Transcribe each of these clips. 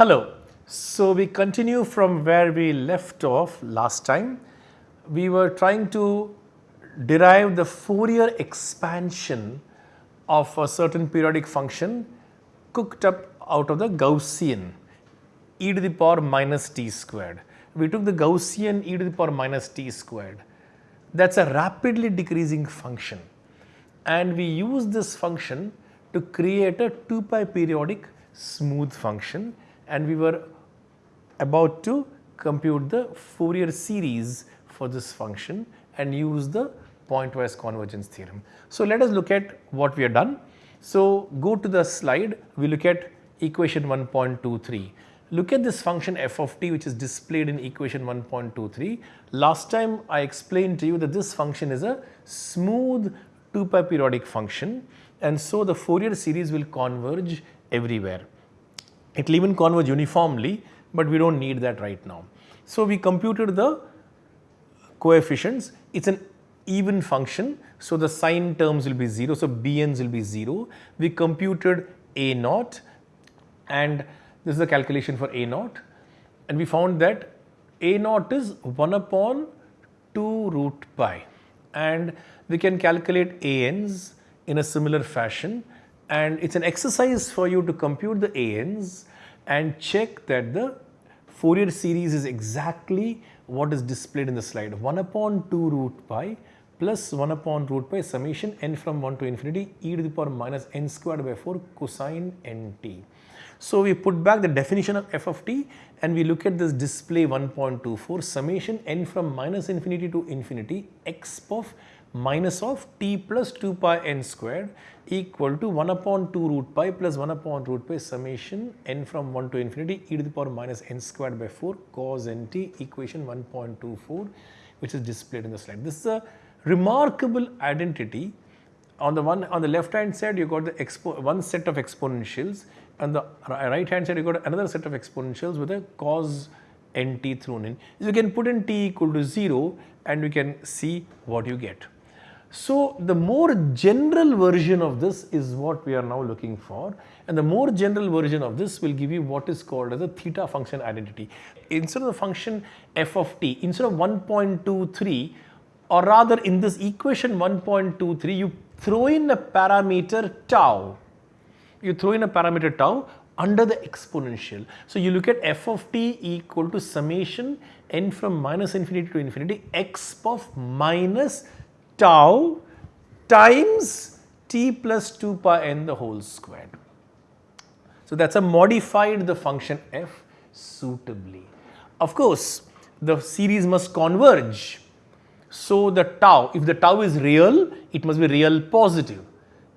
Hello. So, we continue from where we left off last time. We were trying to derive the Fourier expansion of a certain periodic function cooked up out of the Gaussian e to the power minus t squared. We took the Gaussian e to the power minus t squared. That is a rapidly decreasing function and we use this function to create a 2 pi periodic smooth function and we were about to compute the Fourier series for this function and use the pointwise convergence theorem. So, let us look at what we have done. So, go to the slide, we look at equation 1.23. Look at this function f of t which is displayed in equation 1.23. Last time I explained to you that this function is a smooth 2 pi periodic function and so the Fourier series will converge everywhere. It will even converge uniformly, but we do not need that right now. So, we computed the coefficients, it is an even function. So, the sine terms will be 0, so bn's will be 0. We computed a naught and this is the calculation for a naught. And we found that a naught is 1 upon 2 root pi. And we can calculate an's in a similar fashion. And it is an exercise for you to compute the an's and check that the Fourier series is exactly what is displayed in the slide. 1 upon 2 root pi plus 1 upon root pi summation n from 1 to infinity e to the power minus n squared by 4 cosine nt. So, we put back the definition of f of t and we look at this display 1.24 summation n from minus infinity to infinity x of minus of t plus 2 pi n squared equal to 1 upon 2 root pi plus 1 upon root pi summation n from 1 to infinity e to the power minus n squared by 4 cos nt equation 1.24 which is displayed in the slide. This is a remarkable identity on the one on the left hand side you got the one set of exponentials and the right hand side you got another set of exponentials with a cos nt thrown in. You can put in t equal to 0 and you can see what you get. So, the more general version of this is what we are now looking for and the more general version of this will give you what is called as a theta function identity. Instead of the function f of t, instead of 1.23 or rather in this equation 1.23 you throw in a parameter tau, you throw in a parameter tau under the exponential. So, you look at f of t equal to summation n from minus infinity to infinity x of minus tau times t plus 2 pi n the whole squared. So, that is a modified the function f suitably. Of course, the series must converge. So, the tau, if the tau is real, it must be real positive.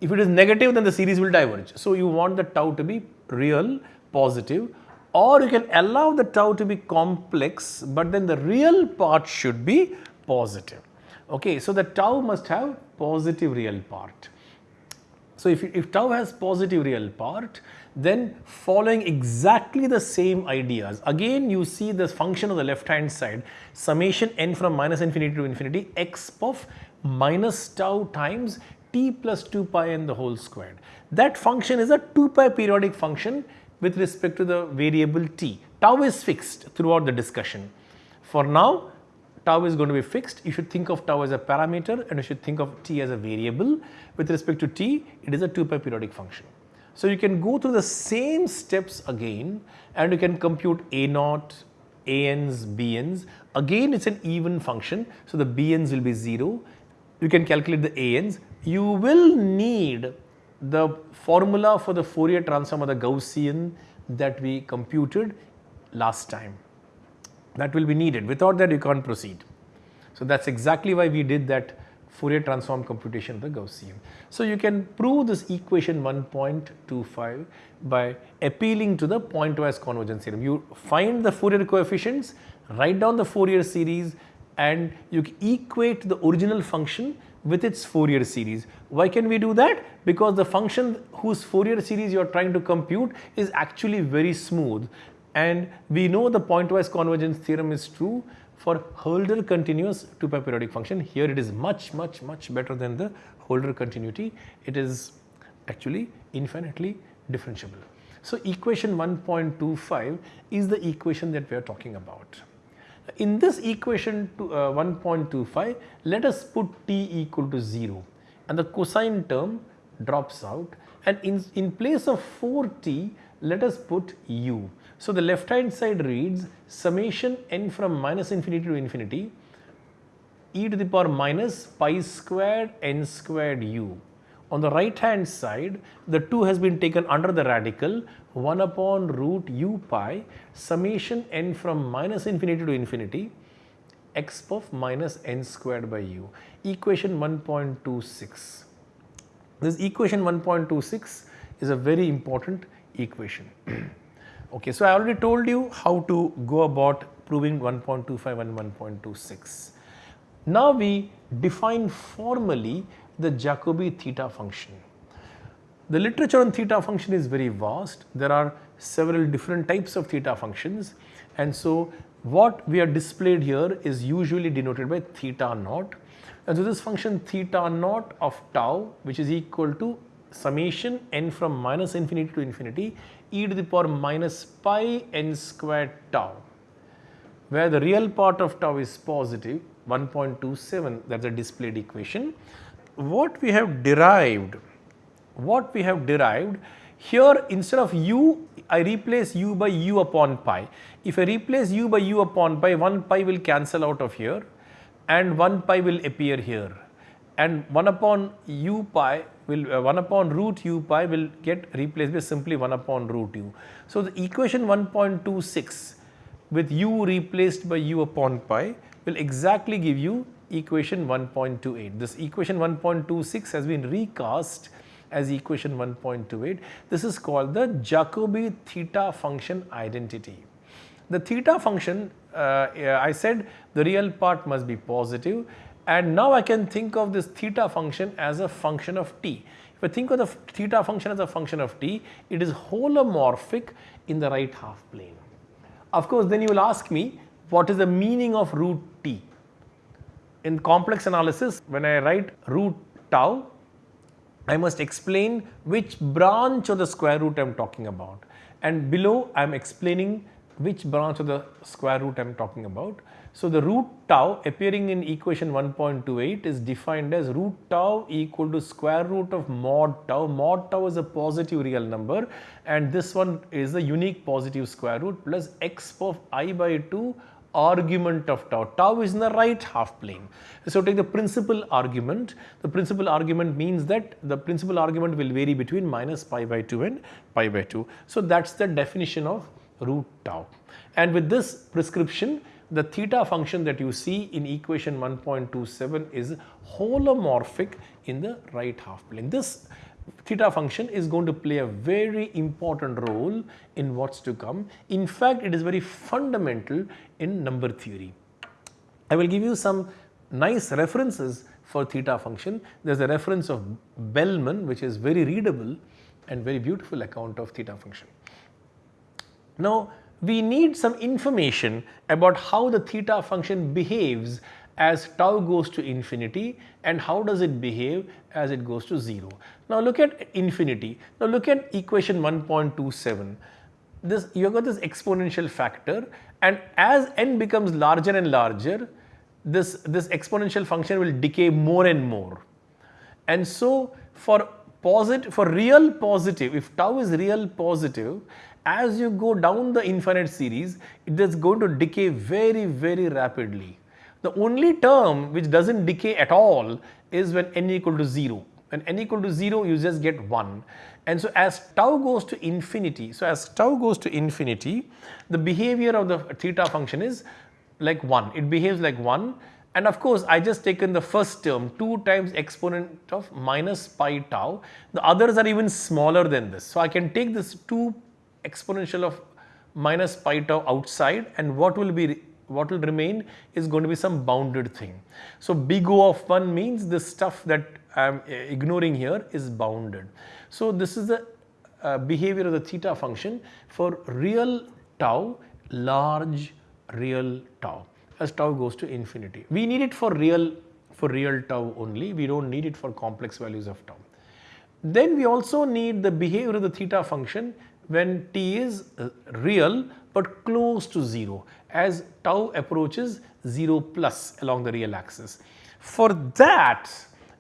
If it is negative, then the series will diverge. So, you want the tau to be real positive or you can allow the tau to be complex, but then the real part should be positive. Okay, so the tau must have positive real part. So if, if tau has positive real part, then following exactly the same ideas, again you see the function on the left hand side, summation n from minus infinity to infinity x of minus tau times t plus 2 pi n the whole squared. That function is a 2 pi periodic function with respect to the variable t. Tau is fixed throughout the discussion. For now, tau is going to be fixed, you should think of tau as a parameter and you should think of t as a variable. With respect to t, it is a 2 pi periodic function. So, you can go through the same steps again and you can compute a naught, an's, bn's. Again, it is an even function. So, the bn's will be 0. You can calculate the an's. You will need the formula for the Fourier transform of the Gaussian that we computed last time that will be needed without that you can't proceed. So, that is exactly why we did that Fourier transform computation of the Gaussian. So, you can prove this equation 1.25 by appealing to the pointwise convergence theorem. You find the Fourier coefficients, write down the Fourier series and you equate the original function with its Fourier series. Why can we do that? Because the function whose Fourier series you are trying to compute is actually very smooth and we know the pointwise convergence theorem is true for Hölder continuous 2 pi periodic function. Here it is much much much better than the Hölder continuity. It is actually infinitely differentiable. So, equation 1.25 is the equation that we are talking about. In this equation to, uh, 1.25, let us put t equal to 0 and the cosine term drops out. And in, in place of 4t, let us put u. So, the left hand side reads summation n from minus infinity to infinity e to the power minus pi squared n squared u on the right hand side, the 2 has been taken under the radical 1 upon root u pi summation n from minus infinity to infinity x of minus n squared by u equation 1.26. This equation 1.26 is a very important equation. okay, so I already told you how to go about proving 1.25 and 1.26. Now we define formally the Jacobi theta function. The literature on theta function is very vast. There are several different types of theta functions and so what we are displayed here is usually denoted by theta naught. And so this function theta naught of tau which is equal to summation n from minus infinity to infinity e to the power minus pi n squared tau where the real part of tau is positive 1.27 that is the displayed equation what we have derived, what we have derived here instead of u I replace u by u upon pi. If I replace u by u upon pi 1 pi will cancel out of here and 1 pi will appear here and 1 upon u pi will uh, 1 upon root u pi will get replaced by simply 1 upon root u. So, the equation 1.26 with u replaced by u upon pi will exactly give you equation 1.28. This equation 1.26 has been recast as equation 1.28. This is called the Jacobi theta function identity. The theta function, uh, I said the real part must be positive and now I can think of this theta function as a function of t. If I think of the theta function as a function of t, it is holomorphic in the right half plane. Of course, then you will ask me what is the meaning of root t? In complex analysis when I write root tau, I must explain which branch of the square root I am talking about and below I am explaining which branch of the square root I am talking about. So, the root tau appearing in equation 1.28 is defined as root tau equal to square root of mod tau. Mod tau is a positive real number and this one is a unique positive square root plus x of i by 2 argument of tau. Tau is in the right half plane. So, take the principal argument. The principal argument means that the principal argument will vary between minus pi by 2 and pi by 2. So, that is the definition of root tau. And with this prescription, the theta function that you see in equation 1.27 is holomorphic in the right half plane. This theta function is going to play a very important role in what's to come. In fact, it is very fundamental in number theory. I will give you some nice references for theta function. There is a reference of Bellman which is very readable and very beautiful account of theta function. Now, we need some information about how the theta function behaves as tau goes to infinity and how does it behave as it goes to 0. Now look at infinity. Now look at equation 1.27. This you have got this exponential factor and as n becomes larger and larger this, this exponential function will decay more and more. And so for positive for real positive if tau is real positive as you go down the infinite series it is going to decay very very rapidly the only term which does not decay at all is when n equal to 0. When n equal to 0 you just get 1 and so as tau goes to infinity, so as tau goes to infinity the behavior of the theta function is like 1, it behaves like 1 and of course I just taken the first term 2 times exponent of minus pi tau, the others are even smaller than this. So I can take this 2 exponential of minus pi tau outside. And what will be what will remain is going to be some bounded thing. So, big O of 1 means the stuff that I am uh, ignoring here is bounded. So, this is the uh, behavior of the theta function for real tau, large real tau as tau goes to infinity. We need it for real for real tau only, we do not need it for complex values of tau. Then we also need the behavior of the theta function when t is uh, real but close to 0 as tau approaches 0 plus along the real axis. For that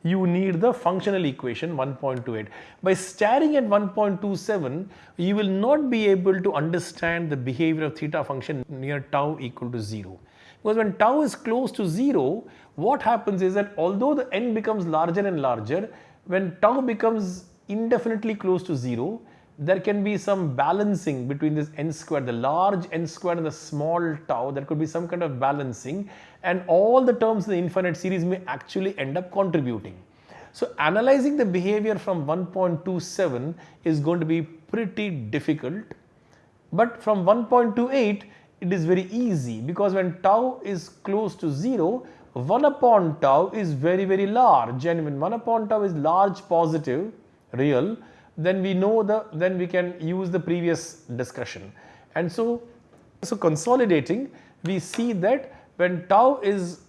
you need the functional equation 1.28. By staring at 1.27 you will not be able to understand the behavior of theta function near tau equal to 0. Because when tau is close to 0 what happens is that although the n becomes larger and larger when tau becomes indefinitely close to 0 there can be some balancing between this n square, the large n square and the small tau, there could be some kind of balancing and all the terms in the infinite series may actually end up contributing. So, analyzing the behavior from 1.27 is going to be pretty difficult, but from 1.28 it is very easy because when tau is close to 0, 1 upon tau is very very large and when 1 upon tau is large positive real then we know the then we can use the previous discussion. And so, so consolidating we see that when tau is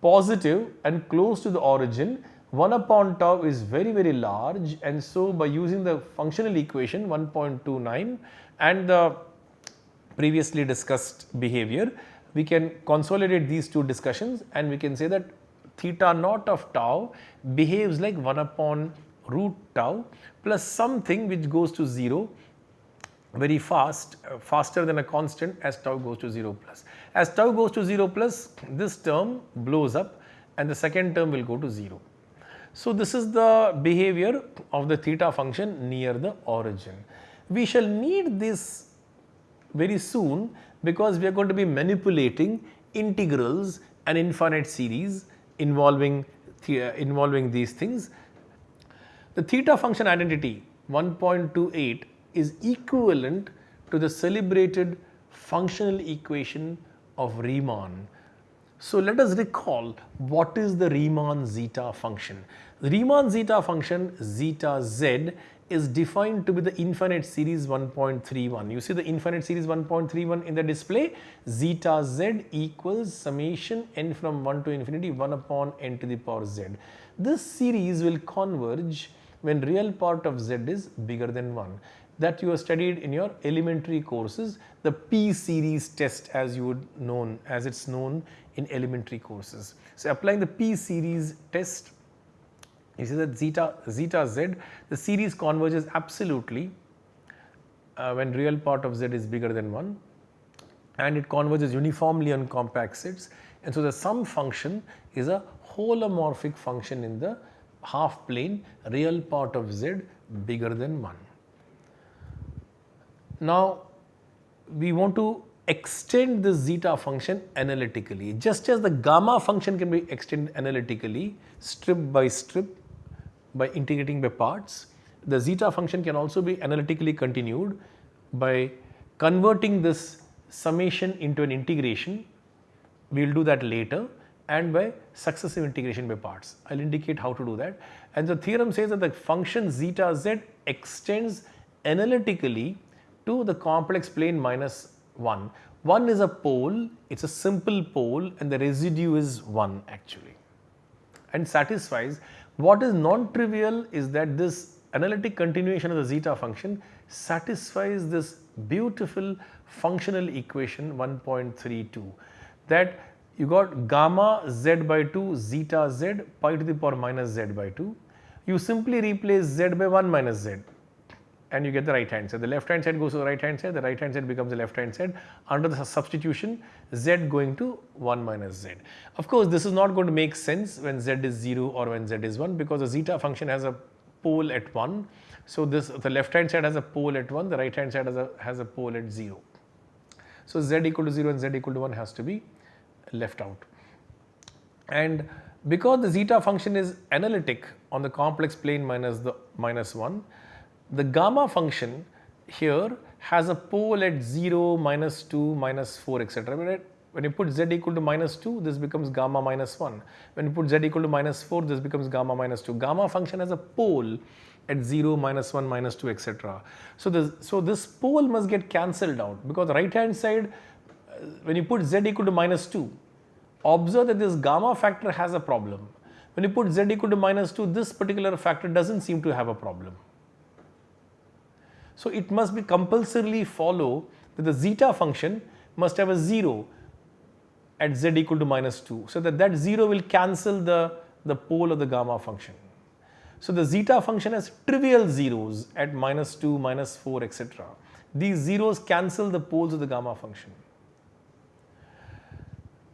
positive and close to the origin 1 upon tau is very very large and so by using the functional equation 1.29 and the previously discussed behavior we can consolidate these two discussions and we can say that theta naught of tau behaves like 1 upon root tau plus something which goes to 0 very fast, uh, faster than a constant as tau goes to 0 plus. As tau goes to 0 plus, this term blows up and the second term will go to 0. So, this is the behavior of the theta function near the origin. We shall need this very soon because we are going to be manipulating integrals and infinite series involving, involving these things the theta function identity 1.28 is equivalent to the celebrated functional equation of Riemann. So, let us recall what is the Riemann zeta function. The Riemann zeta function zeta z is defined to be the infinite series 1.31. You see the infinite series 1.31 in the display zeta z equals summation n from 1 to infinity 1 upon n to the power z. This series will converge when real part of z is bigger than 1 that you have studied in your elementary courses the p series test as you would known as it is known in elementary courses. So, applying the p series test you see that zeta zeta z the series converges absolutely uh, when real part of z is bigger than 1 and it converges uniformly on compact sets and so the sum function is a holomorphic function in the half plane real part of z bigger than 1. Now, we want to extend the zeta function analytically just as the gamma function can be extended analytically strip by strip by integrating by parts. The zeta function can also be analytically continued by converting this summation into an integration. We will do that later and by successive integration by parts. I will indicate how to do that. And the theorem says that the function zeta z extends analytically to the complex plane minus 1. 1 is a pole, it is a simple pole and the residue is 1 actually and satisfies. What is non-trivial is that this analytic continuation of the zeta function satisfies this beautiful functional equation 1.32 that you got gamma z by 2 zeta z pi to the power minus z by 2. You simply replace z by 1 minus z and you get the right hand side. The left hand side goes to the right hand side, the right hand side becomes the left hand side under the substitution z going to 1 minus z. Of course, this is not going to make sense when z is 0 or when z is 1 because the zeta function has a pole at 1. So, this the left hand side has a pole at 1, the right hand side has a, has a pole at 0. So, z equal to 0 and z equal to 1 has to be left out. And because the zeta function is analytic on the complex plane minus the minus 1, the gamma function here has a pole at 0, minus 2, minus 4 etc. When you put z equal to minus 2, this becomes gamma minus 1. When you put z equal to minus 4, this becomes gamma minus 2. Gamma function has a pole at 0, minus 1, minus 2, etc. So this, so this pole must get cancelled out because right hand side, when you put z equal to minus 2, observe that this gamma factor has a problem. When you put z equal to minus 2, this particular factor doesn't seem to have a problem. So it must be compulsorily follow that the zeta function must have a 0 at z equal to minus 2. So that that 0 will cancel the, the pole of the gamma function. So the zeta function has trivial zeros at minus 2, minus 4, etc. These zeros cancel the poles of the gamma function.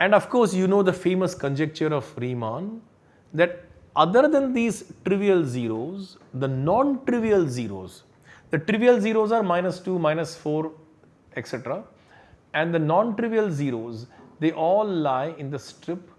And of course, you know the famous conjecture of Riemann that other than these trivial zeros, the non-trivial zeros, the trivial zeros are minus 2, minus 4, etc. And the non-trivial zeros, they all lie in the strip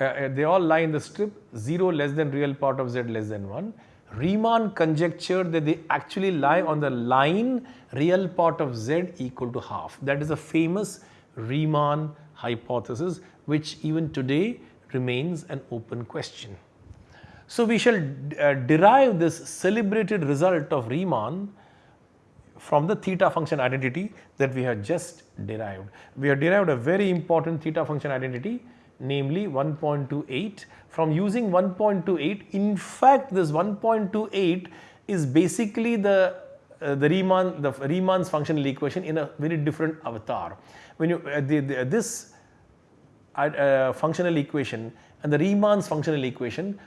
uh, uh, they all lie in the strip 0 less than real part of z less than 1. Riemann conjectured that they actually lie on the line real part of z equal to half. That is a famous Riemann hypothesis which even today remains an open question. So, we shall uh, derive this celebrated result of Riemann from the theta function identity that we have just derived. We have derived a very important theta function identity namely 1.28. From using 1.28, in fact, this 1.28 is basically the uh, the Riemann the Riemann's functional equation in a very different avatar. When you uh, the, the, this uh, uh, functional equation and the Riemann's functional equation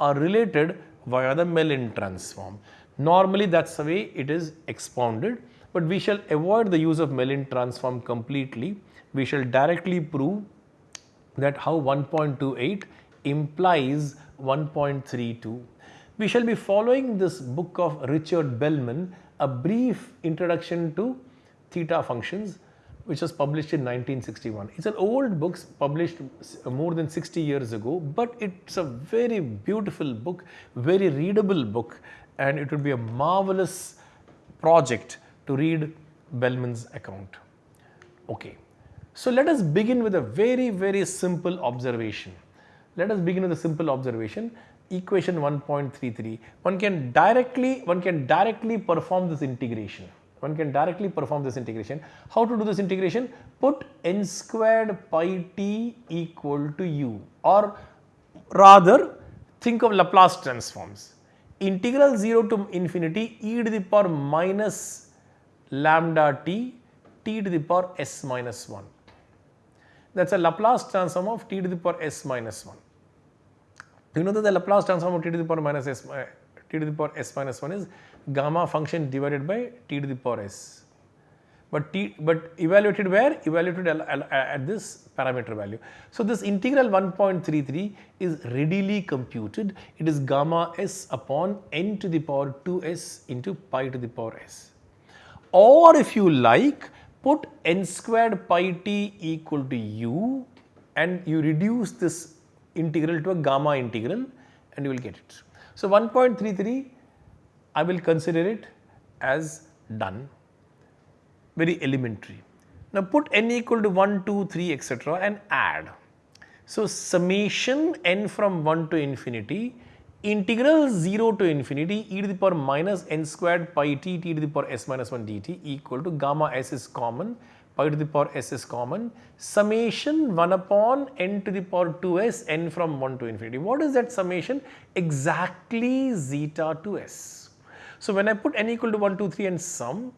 are related via the Mellin transform. Normally that is the way it is expounded, but we shall avoid the use of Mellin transform completely. We shall directly prove that how 1.28 implies 1.32. We shall be following this book of Richard Bellman, a brief introduction to theta functions which was published in 1961. It's an old book published more than 60 years ago, but it's a very beautiful book, very readable book and it would be a marvelous project to read Bellman's account. Okay. So let us begin with a very, very simple observation. Let us begin with a simple observation. Equation 1.33. One can directly, one can directly perform this integration. One can directly perform this integration. How to do this integration? Put n squared pi t equal to u or rather think of Laplace transforms. Integral 0 to infinity e to the power minus lambda t t to the power s minus 1 that is a Laplace transform of t to the power s minus 1. You know that the Laplace transform of t to the power minus s uh, to the power s minus 1 is gamma function divided by t to the power s. But t but evaluated where? Evaluated at this parameter value. So this integral 1.33 is readily computed. It is gamma s upon n to the power 2s into pi to the power s. Or if you like, put n squared pi t equal to u and you reduce this integral to a gamma integral and you will get it. So 1.33 I will consider it as done very elementary. Now put n equal to 1, 2, 3 etc. and add. So summation n from 1 to infinity integral 0 to infinity e to the power minus n squared pi t t to the power s minus 1 dt equal to gamma s is common pi to the power s is common summation 1 upon n to the power 2s n from 1 to infinity. What is that summation? Exactly zeta to s. So when I put n equal to 1, 2, 3 and sum,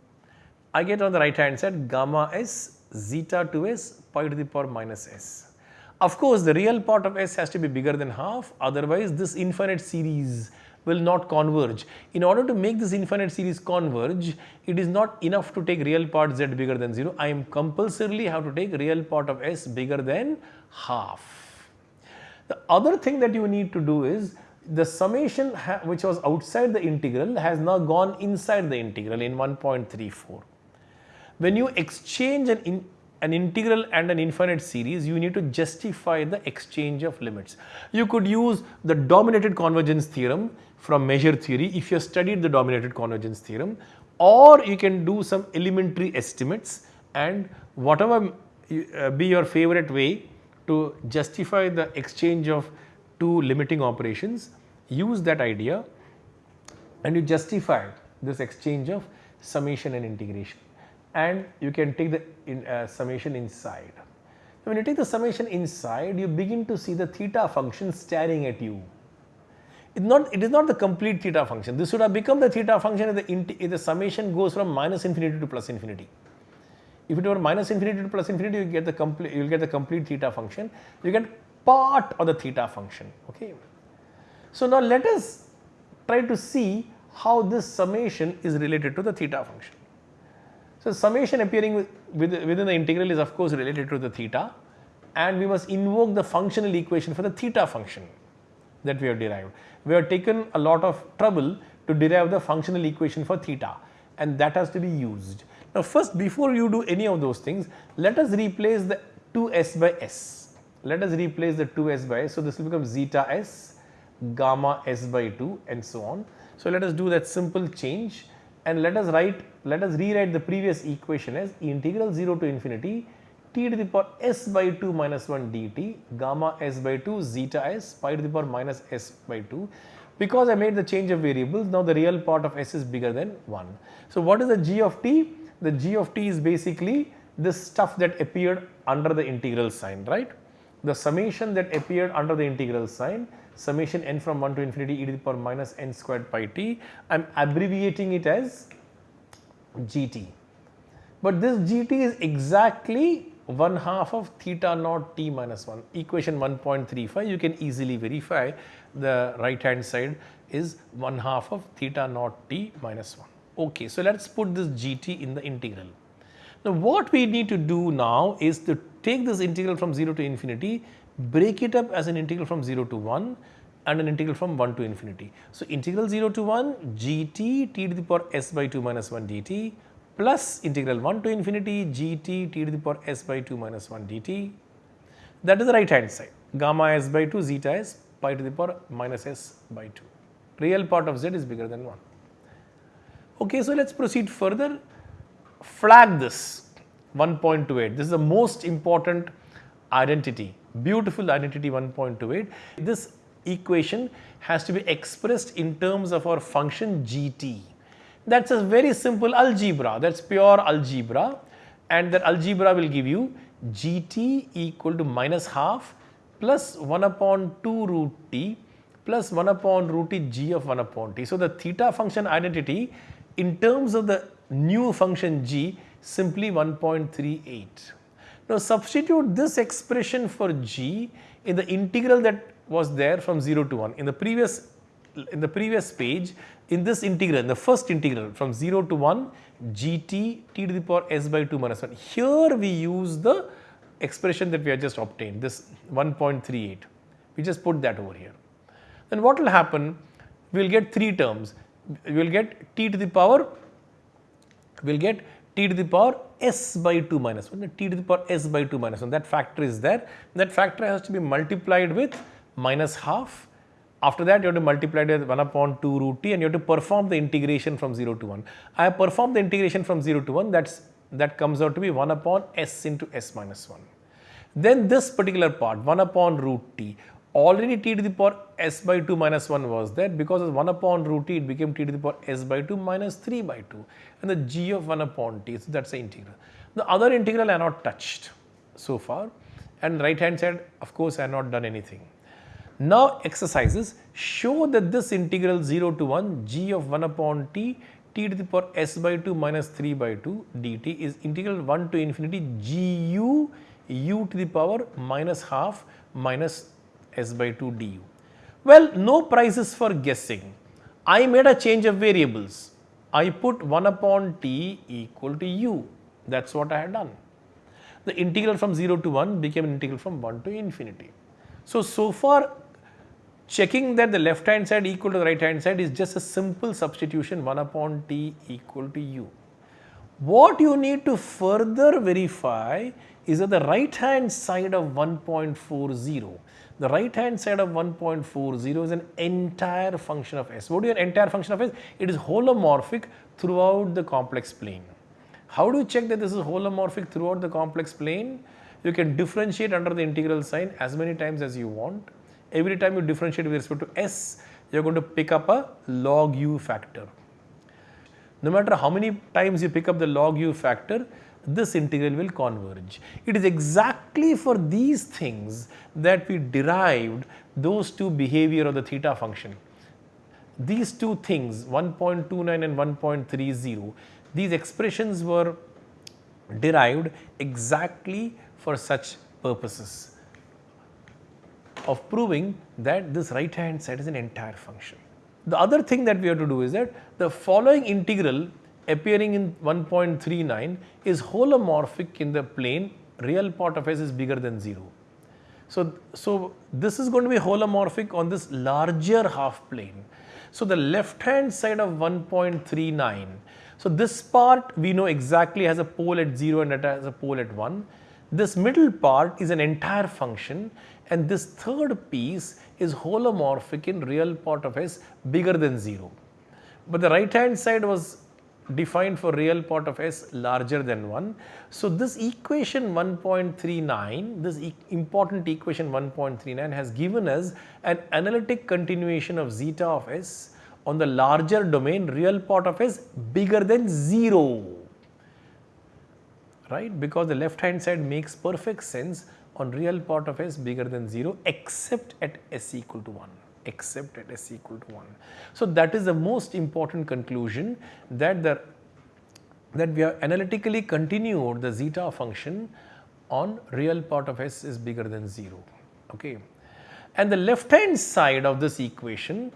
I get on the right hand side gamma s zeta to s pi to the power minus s. Of course, the real part of S has to be bigger than half otherwise this infinite series will not converge. In order to make this infinite series converge, it is not enough to take real part z bigger than 0. I am compulsorily have to take real part of s bigger than half. The other thing that you need to do is the summation which was outside the integral has now gone inside the integral in 1.34. When you exchange an an integral and an infinite series, you need to justify the exchange of limits. You could use the dominated convergence theorem from measure theory if you studied the dominated convergence theorem or you can do some elementary estimates and whatever uh, be your favorite way to justify the exchange of two limiting operations. Use that idea and you justify this exchange of summation and integration and you can take the in, uh, summation inside. When you take the summation inside you begin to see the theta function staring at you. It, not, it is not the complete theta function. This would have become the theta function if the, if the summation goes from minus infinity to plus infinity. If it were minus infinity to plus infinity, you get the complete you will get the complete theta function. You get part of the theta function. Okay. So now let us try to see how this summation is related to the theta function. So summation appearing with, within the integral is of course related to the theta and we must invoke the functional equation for the theta function that we have derived. We have taken a lot of trouble to derive the functional equation for theta and that has to be used. Now first before you do any of those things, let us replace the 2s by s. Let us replace the 2s by s. So this will become zeta s, gamma s by 2 and so on. So let us do that simple change and let us write, let us rewrite the previous equation as integral 0 to infinity t to the power s by 2 minus 1 dt gamma s by 2 zeta s pi to the power minus s by 2 because I made the change of variables now the real part of s is bigger than 1. So what is the g of t? the g of t is basically this stuff that appeared under the integral sign, right. The summation that appeared under the integral sign, summation n from 1 to infinity e to the power minus n squared pi t, I am abbreviating it as gt. But this gt is exactly 1 half of theta naught t minus 1, equation 1.35 you can easily verify the right hand side is 1 half of theta naught t minus 1. Okay, so let us put this gt in the integral. Now what we need to do now is to take this integral from 0 to infinity, break it up as an integral from 0 to 1 and an integral from 1 to infinity. So integral 0 to 1 gt t to the power s by 2 minus 1 dt plus integral 1 to infinity gt t to the power s by 2 minus 1 dt. That is the right hand side gamma s by 2 zeta s pi to the power minus s by 2. Real part of z is bigger than 1. Okay, so let us proceed further. Flag this 1.28. This is the most important identity, beautiful identity 1.28. This equation has to be expressed in terms of our function gt. That's a very simple algebra, that's pure algebra and that algebra will give you gt equal to minus half plus 1 upon 2 root t plus 1 upon root t g of 1 upon t. So, the theta function identity in terms of the new function g simply 1.38. Now substitute this expression for g in the integral that was there from 0 to 1 in the previous in the previous page in this integral in the first integral from 0 to 1 gt t to the power s by 2 minus 1 here we use the expression that we have just obtained this 1.38 we just put that over here. Then what will happen? We will get three terms. We will get t to the power, we will get t to the power s by 2 minus 1, t to the power s by 2 minus 1, that factor is there. That factor has to be multiplied with minus half. After that, you have to multiply it with 1 upon 2 root t and you have to perform the integration from 0 to 1. I have performed the integration from 0 to 1, that's, that comes out to be 1 upon s into s minus 1. Then this particular part, 1 upon root t, already t to the power s by 2 minus 1 was there because of 1 upon root t it became t to the power s by 2 minus 3 by 2 and the g of 1 upon t so that is the integral. The other integral I have not touched so far and right hand side of course I have not done anything. Now exercises show that this integral 0 to 1 g of 1 upon t t to the power s by 2 minus 3 by 2 dt is integral 1 to infinity g u u to the power minus half minus s by 2 du. Well, no prizes for guessing. I made a change of variables. I put 1 upon t equal to u. That is what I had done. The integral from 0 to 1 became an integral from 1 to infinity. So, so far checking that the left hand side equal to the right hand side is just a simple substitution 1 upon t equal to u. What you need to further verify is that the right hand side of 1.40 the right hand side of 1.40 is an entire function of S. What is an entire function of S? It is holomorphic throughout the complex plane. How do you check that this is holomorphic throughout the complex plane? You can differentiate under the integral sign as many times as you want. Every time you differentiate with respect to s, you are going to pick up a log u factor. No matter how many times you pick up the log u factor, this integral will converge. It is exactly for these things that we derived those two behavior of the theta function. These two things 1.29 and 1.30, these expressions were derived exactly for such purposes of proving that this right hand side is an entire function. The other thing that we have to do is that the following integral appearing in 1.39 is holomorphic in the plane real part of s is bigger than 0. So, so this is going to be holomorphic on this larger half plane. So the left hand side of 1.39, so this part we know exactly has a pole at 0 and it has a pole at 1. This middle part is an entire function and this third piece is holomorphic in real part of s bigger than 0. But the right hand side was defined for real part of s larger than 1. So, this equation 1.39, this e important equation 1.39 has given us an analytic continuation of zeta of s on the larger domain real part of s bigger than 0, right, because the left hand side makes perfect sense on real part of s bigger than 0 except at s equal to 1 except at s equal to 1. So, that is the most important conclusion that the that we have analytically continued the zeta function on real part of s is bigger than 0. Okay. And the left hand side of this equation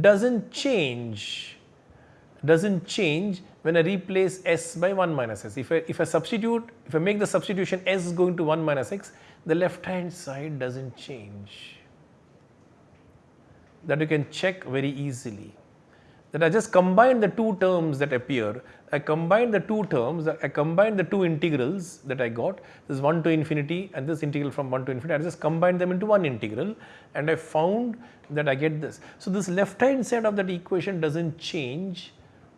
does not change does not change when I replace s by 1 minus s. If I, if I substitute, if I make the substitution s going to 1 minus x, the left hand side does not change that you can check very easily. That I just combine the two terms that appear, I combine the two terms, I combine the two integrals that I got, this 1 to infinity and this integral from 1 to infinity, I just combine them into one integral and I found that I get this. So, this left hand side of that equation does not change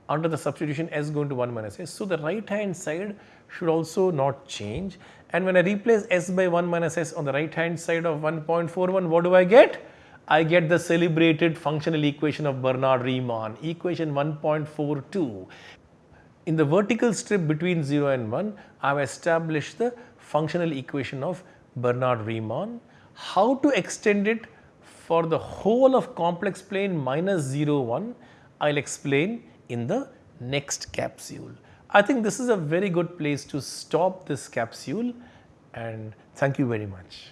under the substitution s going to 1 minus s. So, the right hand side should also not change and when I replace s by 1 minus s on the right hand side of 1.41, what do I get? I get the celebrated functional equation of Bernhard-Riemann, equation 1.42. In the vertical strip between 0 and 1, I have established the functional equation of Bernhard-Riemann. How to extend it for the whole of complex plane minus 0, 1, I will explain in the next capsule. I think this is a very good place to stop this capsule and thank you very much.